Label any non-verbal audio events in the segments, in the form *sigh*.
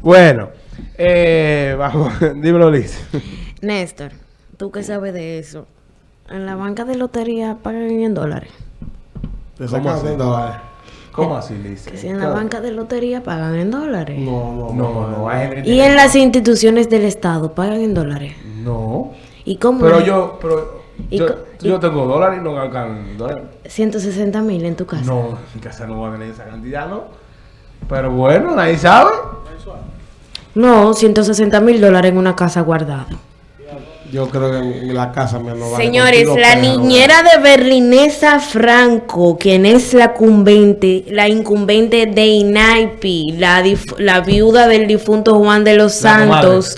Bueno, eh, vamos, *laughs* dímelo Liz. Néstor, ¿tú qué sabes de eso? En la banca de lotería pagan en dólares. ¿Cómo así? dólares. ¿Cómo así, Liz? Que si en la banca de lotería pagan en dólares. No, no, No, no, hay gente- Y en las instituciones del Estado pagan en dólares. No. ¿Y cómo? Pero yo, pero ¿Y yo, yo y- tengo dólares y no ganan dólares. 160 mil en tu casa. No, en casa no va a tener esa cantidad, ¿no? Pero bueno, nadie sabe. No, 160 mil dólares en una casa guardada. Yo creo que en la casa no vale Señores, la pero- niñera de Berlinesa Franco, quien es la incumbente, la incumbente de INAIPI, la, dif- la viuda del difunto Juan de los La Santos,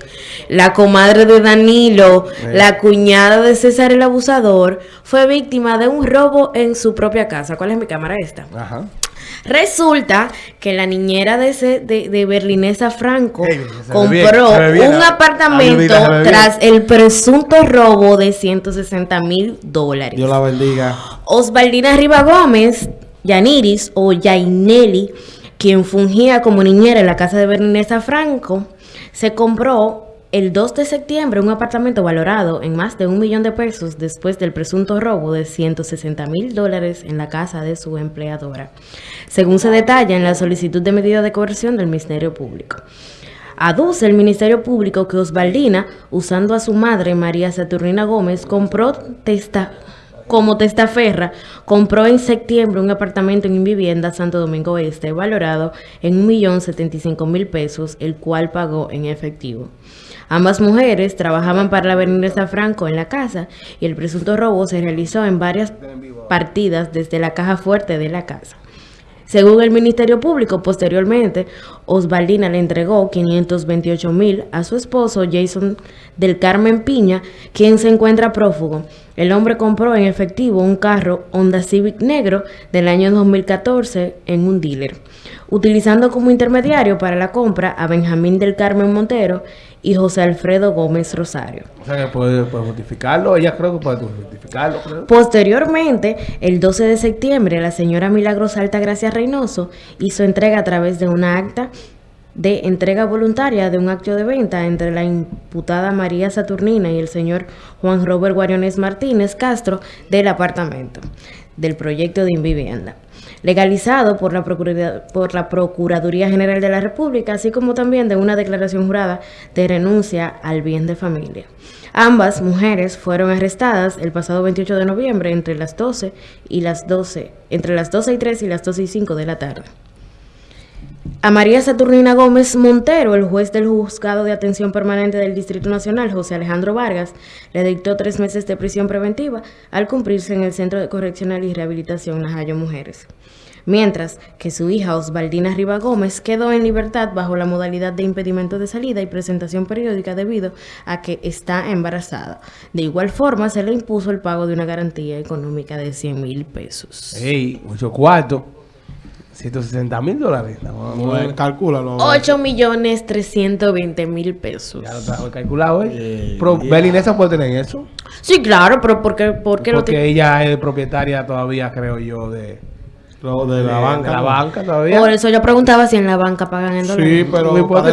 la comadre de Danilo, la cuñada de César el Abusador, fue víctima de un robo en su propia casa. ¿Cuál es mi cámara esta? Ajá. Resulta que la niñera de, ese, de, de Berlinesa Franco Ey, compró bien, bien, un apartamento tras el presunto robo de 160 mil dólares. Dios la bendiga. Osvaldina Riva Gómez, Yaniris o Yaineli, quien fungía como niñera en la casa de Berlinesa Franco, se compró el 2 de septiembre un apartamento valorado en más de un millón de pesos después del presunto robo de 160 mil dólares en la casa de su empleadora, según se detalla en la solicitud de medida de coerción del Ministerio Público. Aduce el Ministerio Público que Osvaldina, usando a su madre María Saturnina Gómez, compró testa como testaferra, compró en septiembre un apartamento en vivienda Santo Domingo Este valorado en 1.075.000 pesos, el cual pagó en efectivo. Ambas mujeres trabajaban para la Avenida Franco en la casa y el presunto robo se realizó en varias partidas desde la caja fuerte de la casa. Según el Ministerio Público, posteriormente, Osvaldina le entregó 528 mil a su esposo Jason del Carmen Piña, quien se encuentra prófugo. El hombre compró en efectivo un carro Honda Civic negro del año 2014 en un dealer, utilizando como intermediario para la compra a Benjamín del Carmen Montero y José Alfredo Gómez Rosario. O sea que puede, puede justificarlo. Ella creo que puede justificarlo. creo. Posteriormente, el 12 de septiembre, la señora Milagros Alta Gracia Reynoso hizo entrega a través de una acta de entrega voluntaria de un acto de venta entre la imputada María Saturnina y el señor Juan Robert Guariones Martínez Castro del apartamento del proyecto de Invivienda, legalizado por la, Procuraduría, por la Procuraduría General de la República, así como también de una declaración jurada de renuncia al bien de familia. Ambas mujeres fueron arrestadas el pasado 28 de noviembre entre las 12 y las 12, entre las 12 y 3 y las 12 y 5 de la tarde. A María Saturnina Gómez Montero, el juez del Juzgado de Atención Permanente del Distrito Nacional, José Alejandro Vargas, le dictó tres meses de prisión preventiva al cumplirse en el Centro de Correccional y Rehabilitación Najayo Mujeres. Mientras que su hija Osvaldina Riva Gómez quedó en libertad bajo la modalidad de impedimento de salida y presentación periódica debido a que está embarazada. De igual forma, se le impuso el pago de una garantía económica de 100 mil pesos. Ey, mucho cuarto. 160 mil dólares. No, no, Bueno, calcúlalo. 8 millones 320 mil pesos. Ya lo tengo calculado, ¿eh? Eh, Pero yeah. Belinesa puede tener eso. Sí, claro, pero ¿por qué, por qué lo Porque tiene? ella es propietaria todavía, creo yo, de, Lo de la de- banca. de la ¿no? banca todavía. Por eso yo preguntaba si en la banca pagan en dólares. Sí, pero puede puede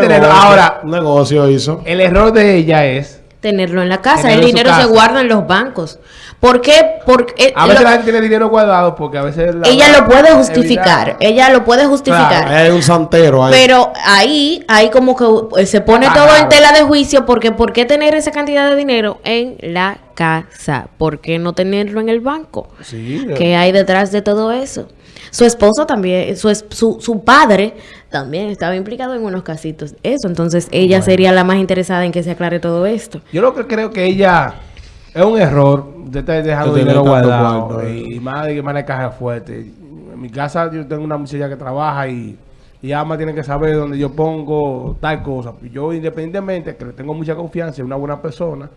tenerlo. negocio. Ahora- Un negocio hizo. El error de ella es. Tenerlo en la casa. Tenerlo el dinero se guarda en los bancos. ¿Por qué? Porque eh, A veces lo- la gente tiene dinero guardado porque a veces. la- ella lo puede evitar- justificar. Ella lo puede justificar. Claro, hay un santero ahí. Pero ahí, ahí como que eh, se pone Ah, todo en tela de juicio porque ¿por qué tener esa cantidad de dinero en la casa? ¿Por qué no tenerlo en el banco? Sí, ¿Qué hay detrás de todo eso? Su esposo también, su, es- su, su padre también estaba implicado en unos casitos. Eso, entonces ella sería la más interesada en que se aclare todo esto. Yo lo que creo que ella es un error de estar dejando De dinero guardado cuarto, eh. y más de que maneja caja fuerte. En mi casa yo tengo una muchacha que trabaja y, y ama tiene que saber dónde yo pongo tal cosa. Yo independientemente que le tengo mucha confianza en una buena persona,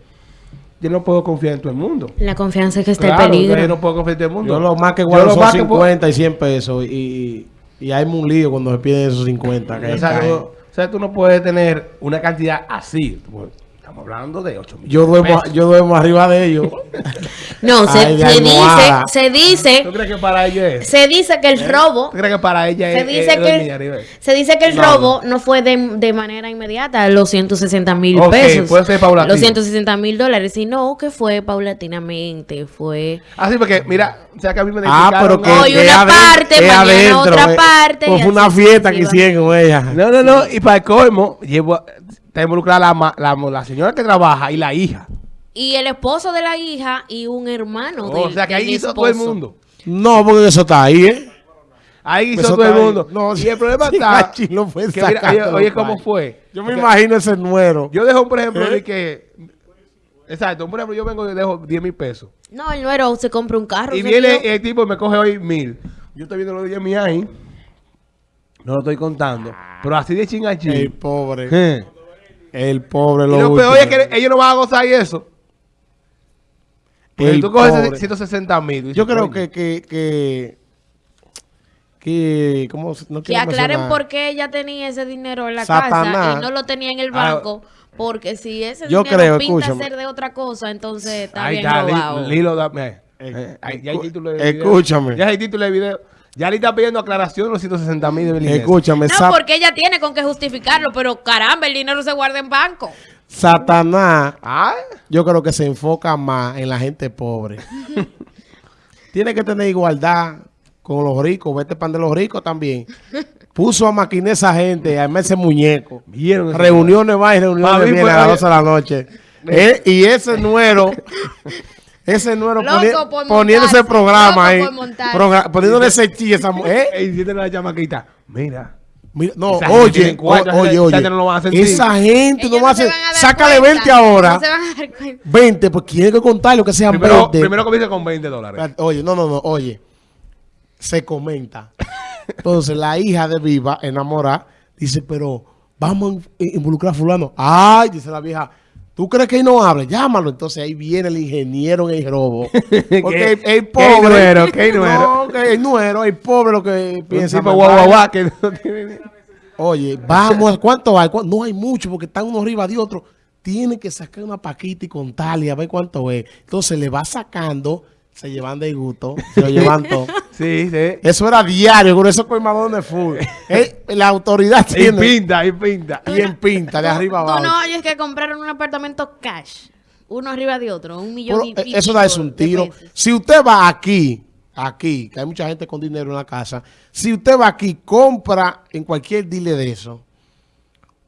yo no puedo confiar en todo el mundo. La confianza es que está Claro, el peligro. Yo no puedo confiar en todo el mundo. Yo lo más que Yo guardo son más que puedo- 50 y 100 pesos. Y, y hay un lío cuando se piden esos 50. Que O sea, tú- o sea, tú no puedes tener una cantidad así. Estamos hablando de 8 millones. Yo duermo, yo duermo arriba de ellos. *laughs* No, se, Ay, se dice, se dice, ¿Tú crees que para ella es? se dice que el robo, ¿Tú crees que para ella se es? dice es que arriba? se dice que el No. robo no fue de, de manera inmediata los 160 mil Ok, pesos. puede ser paulatino. Los 160 mil dólares, sino que fue paulatinamente, fue... Ah, sí, porque mira, o sea que a mí me ah, pero que, Hoy que una aden- parte, que mañana otra eh. parte, Pues y fue una así fiesta que hicieron con ella. No, no, no. Y para el colmo, llevo, está involucrada la, ma- la, la señora que trabaja y la hija. Y el esposo de la hija y un hermano o del- sea que ahí hizo todo el esposo. mundo. No, porque eso está ahí, ¿eh? Ahí hizo todo el mundo. No, y el problema está. *laughs* Lo fue que mira, oye, oye, cómo fue. Yo me imagino ese nuero. Yo dejo, por ejemplo, ¿Eh? de que. Exacto, por ejemplo, yo vengo y dejo 10 mil pesos. No, el nuero se compra un carro. Y viene el tipo y me coge hoy mil. Yo estoy viendo los 10 mil ahí. No lo estoy contando. Pero así de El chingachín. pobre. Eh. El pobre Y lo lo peor es que ellos no van a gozar y eso. El tú coges pobre. 160 mil. Yo creo que, que, que, que, ¿cómo no Que aclaren mencionar. por qué ella tenía ese dinero en la Satanás. casa y no lo tenía en el Ah. banco. Porque si ese Yo dinero creo, pinta escúchame. ser de otra cosa, entonces está Ahí bien está, robado. Li- Lilo, dame. Eh, Eh, ahí- ya hay título de video. escúchame. Ya hay título de video. Ya le está pidiendo aclaración de los 160 mil de. Escúchame, no, porque ella tiene con qué justificarlo, pero caramba, el dinero se guarda en banco. Satanás, Ah, yo creo que se enfoca más en la gente pobre. *laughs* Tiene que tener igualdad con los ricos, vete pan de los ricos también. Puso a maquinar esa gente, a ese muñeco. vieron. Reuniones va y reuniones a las oye. 12 de la noche. Eh, y ese nuero, ese nuero poni- por poniendo ese programa ahí, progra- poniéndole ese chiste a esa mujer. Diciéndole a la chamaquita, mira. Mira, no, oye, tiene cuarto, o- oye, oye, no lo van a sentir. esa gente Ellos no va a hacer, sácale cuenta, 20 ahora, No se van a dar cuenta. 20, pues tiene que contarlo que sean Primero, 20. primero comienza con 20 dólares. Oye, no, no, no, oye, se comenta. Entonces la hija de Viva, enamorada, dice, pero vamos a in- involucrar a fulano. Ay, dice la vieja, ¿tú crees que él no hable? Llámalo. Entonces ahí viene el ingeniero en el robo. *laughs* Porque ¿Qué- el, pobre. nuero, qué nuero? No, *laughs* que el nuero, el pobre lo que piensa. tipo guau, que no *laughs* tiene... Oye, vamos, ¿cuánto hay? ¿Cuánto? No hay mucho porque están uno arriba de otro. Tienen que sacar una paquita y contarle a ver cuánto es. Entonces le va sacando, se llevan de gusto, *laughs* se lo llevan todo. Sí, sí. Eso era diario con esos colmadones de full. *laughs* Eh, la autoridad Y tiene. pinta, y pinta. Y en pinta, de arriba abajo. no oyes que compraron un apartamento cash, uno arriba de otro, un millón Pero, y eh, pico eso da es un tiro. Si usted va aquí, aquí, que hay mucha gente con dinero en la casa, si usted va aquí, compra en cualquier dile de eso,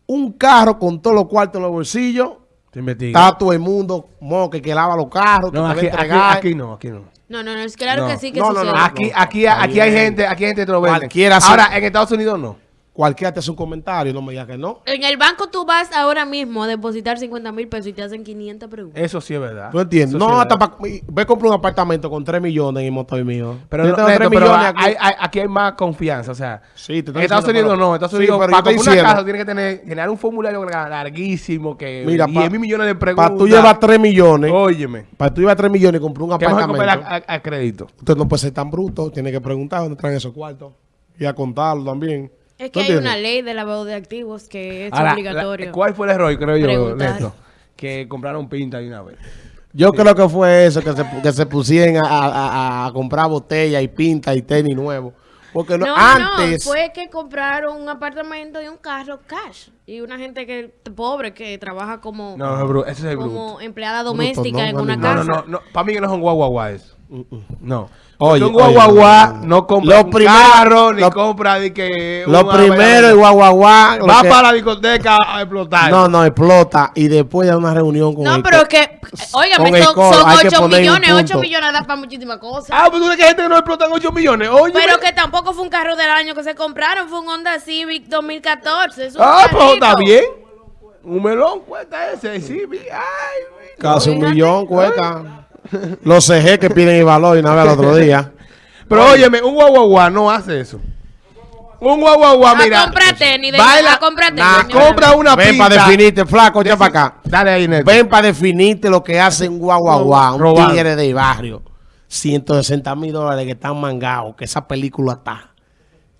un carro con todos los cuartos en los bolsillos. Está todo el mundo, moque, que lava los carros, que No, te va a aquí, aquí, entregar. aquí no, aquí no. No, no, no, es claro No. que sí que No, no, no, sucede. Aquí, aquí, aquí hay gente, aquí hay gente que te lo vende. Ahora, en Estados Unidos no. Cualquiera te hace un comentario, no me digas que no. En el banco tú vas ahora mismo a depositar 50 mil pesos y te hacen 500 preguntas. Eso sí es verdad. ¿Tú entiendes? Eso No, sí hasta verdad. pa- ve a comprar un apartamento con 3 millones en motor mío. Pero, no, tengo Neto, 3 pero millones aquí. hay- hay- aquí hay más confianza, o sea. Sí, te Estados Unidos pero- no, en Estados Sí, Unidos yo para comprar una diciendo- casa tiene que tener, generar un formulario lar- larguísimo que Mira, 10 pa- mil millones de preguntas. Para tú llevar 3 millones, Óyeme. para tú llevar 3 millones y comprar un Que apartamento, a, a- a crédito. usted no puede ser tan bruto, tiene que preguntar dónde traen esos cuartos y a contarlo también. Es ¿Tú que hay entiendes? una ley de lavado de activos que es Ahora, obligatorio. la- ¿Cuál fue el error, creo yo, Preguntar. Neto? Que compraron pinta de una vez. Yo creo que fue eso, que se, que se pusieron a, a- a- a comprar botella y pinta y tenis nuevos. Porque no, No, antes... no, fue que compraron un apartamento y un carro cash. Y una gente que pobre que trabaja como, No, ese es el como empleada Bruto, doméstica no, en no, una casa. no, no, no. Para mí que no son guaguaguá eso. No. Oye, un guaguaguá no, compra Lo un primero- carro, ni lo- compra de que... Lo primero, el guaguaguá... Va que- para la discoteca a explotar. No, no, explota y después de una reunión con No, el pero es que, óigame, son, son hay que 8 poner un millones, 8 punto. millones da para muchísimas cosas. Ah, pues tú crees que hay gente que no explotan 8 millones. Oye. Pero que tampoco fue un carro del año que se compraron, fue un Honda Civic 2014. Es un Ah, pues está bien. Un melón cuesta ese, sí. mi- Ay, Casi un millón cuesta. Los CG que piden el valor y una vez al otro día. Pero óyeme, un guaguaguá no hace eso. Un guaguaguá, A mira. comprar tenis, de- baila, señora. compra una Ven para definirte, flaco, ya para acá. Dale ahí, Neto. Ven para definirte lo que hace un guaguaguá, un Robado. tigre de barrio. 160 mil dólares que están mangados, que esa película está.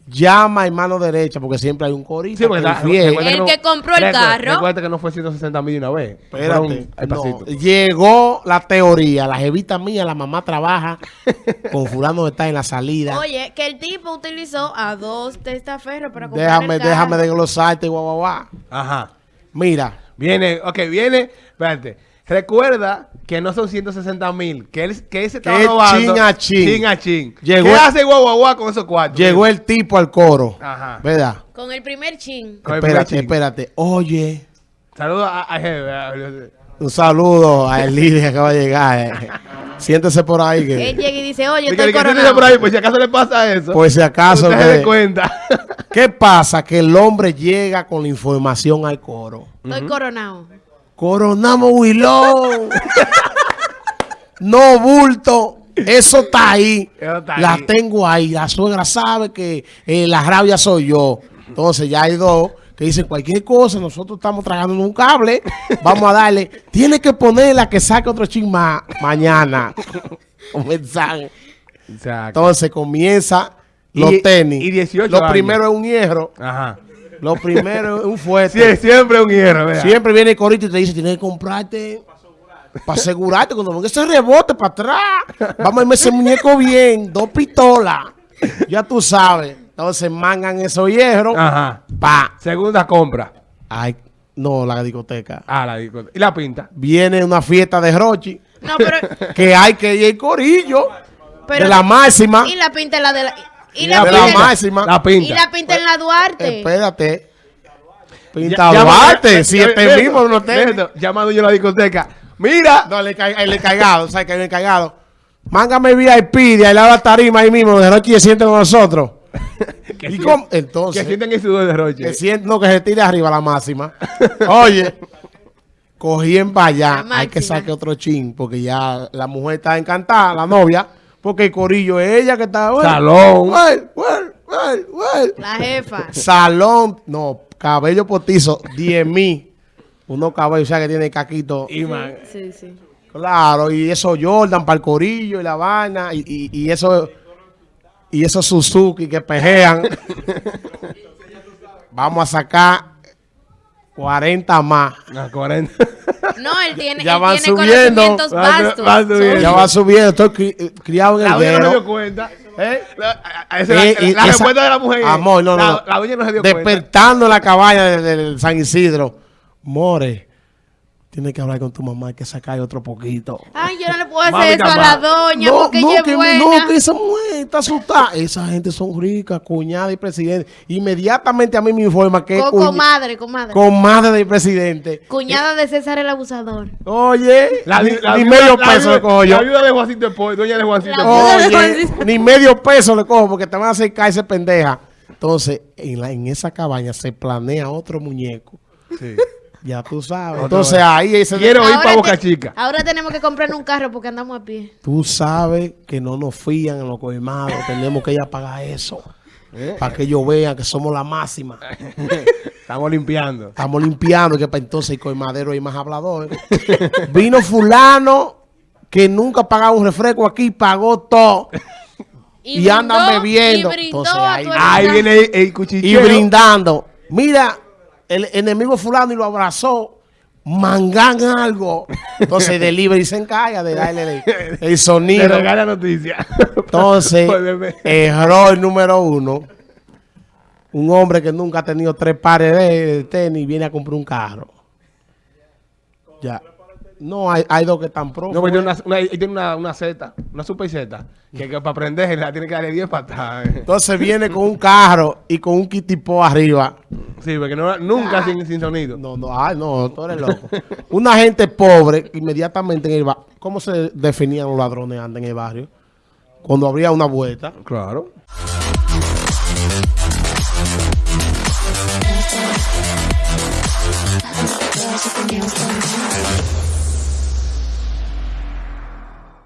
Llama en mano derecha, porque siempre hay un corito. Sí, porque que El no- que compró el carro. Recuerda que no fue 160 mil de una vez. Espérate, al no, pasito. llegó la teoría, la jevita mía, la mamá trabaja *laughs* con fulano está en la salida. Oye, que el tipo utilizó a dos testaferros para comprar déjame, el carro. déjame desglosarte, guau, guau, guau. Ajá. Mira, Viene, ok, viene, espérate. Recuerda que no son 160 mil, que él, que él se estaba Que robando. chin a chin. Chin a chin. Llegó- ¿Qué hace guau, guau, guau con esos cuartos? llegó el tipo al coro, Ajá. ¿verdad? Con el primer chin. Con Espérate, chin. espérate. Oye, Saludos a, a jefe, a- un saludo a el líder que acaba de llegar. eh. Siéntese por ahí que, Él llega y dice, oye, estoy coronado. por ahí, pues si acaso le pasa eso. por si acaso. usted se que- dé cuenta. ¿Qué pasa? Que el hombre llega con la información al coro. Estoy coronado. Coronamos Wilón. no bulto. Eso está ahí. Eso está la ahí. tengo ahí. La suegra sabe que eh, la rabia soy yo. Entonces ya hay dos que dicen cualquier cosa. Nosotros estamos tragando un cable. Vamos a darle. Tiene que ponerla que saque otro ching más mañana. *laughs* Un mensaje. O sea, Entonces comienza los Y- tenis. y 18 Lo años. primero es un hierro. Ajá. Lo primero es un fuerte. Sí, siempre un hierro, ¿verdad? Siempre viene el corito y te dice, tienes que comprarte para asegurarte cuando venga ese rebote para atrás. Vamos a irme ese muñeco bien, dos pistolas. Ya tú sabes. Entonces mangan esos hierros. Ajá. Pa. Segunda compra. Ay, no, la discoteca. Ah, la discoteca. ¿Y la pinta? Viene una fiesta de Rochi No, pero... que hay que ir el corillo pero de la máxima. Y la pinta en la de la... Y Y la, de máxima. La pinta. y la pinta en la Duarte. Espérate. Pinta Ya- Duarte, si este Beto, mismo no te... Beto, Llamando yo a la discoteca. Mira. No, el, enca- el encargado, ¿sabes que hay un encargado? Mángame VIP de ahí la tarima ahí mismo, de noche *laughs* y se sienten con nosotros. que, ¿Y sienten- cómo? que Entonces, sienten el sudor de Roche. que sienten, no, que se tire arriba la máxima. *laughs* Oye, cogí en para allá, hay que sacar otro chin, porque ya la mujer está encantada, la novia, porque el corillo es ella que está... bueno, Salón. bueno, bueno, bueno, bueno. La jefa. Salón, no, cabello potizo, 10 mil. Unos cabellos, o sea, que tiene caquito. Y man, Sí, sí. Claro, y eso Jordan para el corillo y la vaina, y, y, y eso y esos Suzuki que pejean. *laughs* Vamos a sacar 40 más. a 40. No, él tiene, Ya él van tiene subiendo. conocimientos vastos. va subiendo. Ya va subiendo, estoy cri- criado en La el no dio dedo. cuenta. ¿Eh? La, a- a- esa es Eh, la, esa- respuesta de la mujer. es, Amor, no, no, la, no. la dueña no se dio cuenta. Despertando la cabaña de- del San Isidro. More, tienes que hablar con tu mamá, hay que sacar otro poquito. Ay, yo no le puedo hacer eso a la doña porque ella es que, buena. no, que esa mujer está asustada. Esa gente son ricas, cuñada y presidente. Inmediatamente a mí me informa que es Con comadre, comadre. comadre del presidente. Cuñada de César el abusador. Oye, La, ni, la ni viuda- medio la peso viuda- le cojo yo. La viuda de Juancito Espoy, dueña de Juancito Oye, ni medio peso le cojo porque te van a hacer caerse pendeja. Entonces, en, la, en esa cabaña se planea otro muñeco. Sí. Ya tú sabes. Entonces ahí ese Quiero ir para Boca te- Chica. Ahora tenemos que comprar un carro porque andamos a pie. Tú sabes que no nos fían en los colmados. Tenemos que ir a pagar eso. ¿Eh? Para que ellos vean que somos la máxima. *laughs* Estamos limpiando. Estamos limpiando, que para entonces el colmadero hay más hablador. *laughs* Vino fulano que nunca pagaba un refresco aquí, pagó todo. Y andan bebiendo. Y brindó Entonces, ahí- viene el, el Y cuchicheo. brindando. Mira, el enemigo fulano y lo abrazó. Mangan algo. Entonces, *laughs* delivery se encarga de darle el, el *laughs* sonido. regala noticia. Entonces, *laughs* error número uno. Un hombre que nunca ha tenido tres pares de tenis viene a comprar un carro. Ya. No, hay, hay dos que están pro. No, pero tiene una, tiene una, una Z, una super Z, que, para prender *laughs* la tiene que darle 10 patadas. Eh. Entonces viene con un carro y con un kitipo arriba. Sí, porque nunca ah. sin, sin, sonido. No, no, ay, no, tú eres loco. *laughs* una gente pobre, inmediatamente en el barrio. ¿Cómo se definían los ladrones antes en el barrio? Cuando habría una vuelta. Claro.